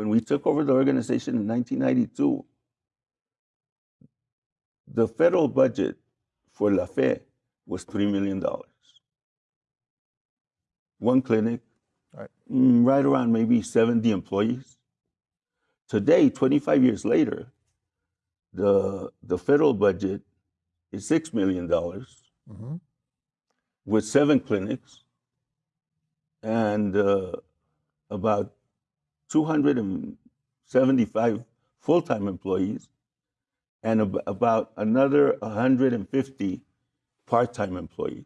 when we took over the organization in 1992, the federal budget for La Fe was $3 million. One clinic, Right. mm, right around maybe 70 employees. Today, 25 years later, the, the federal budget is $6 million hmm with seven clinics and uh, about 275 full-time employees and ab- about another 150 part-time employees.